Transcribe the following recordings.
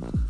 Mm-hmm.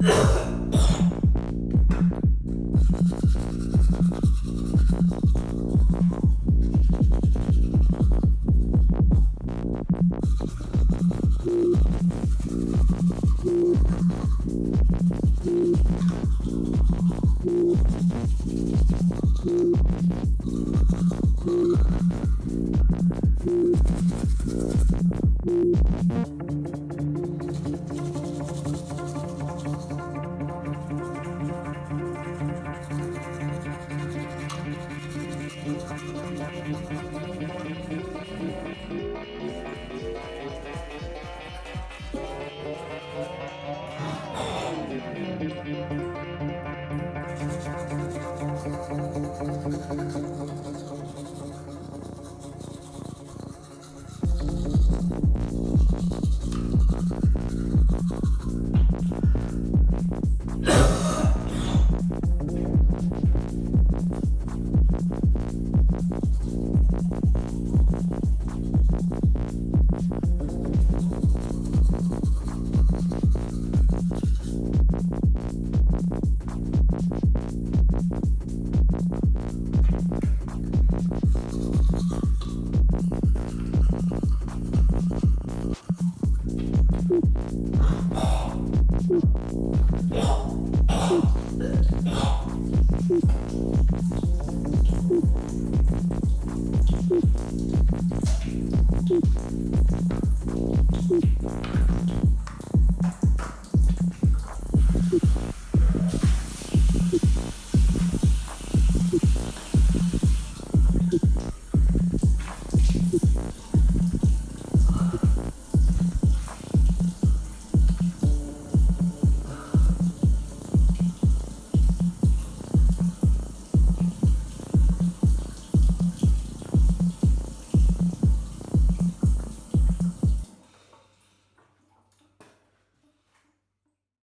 Ugh. Mm-hmm. Thank you.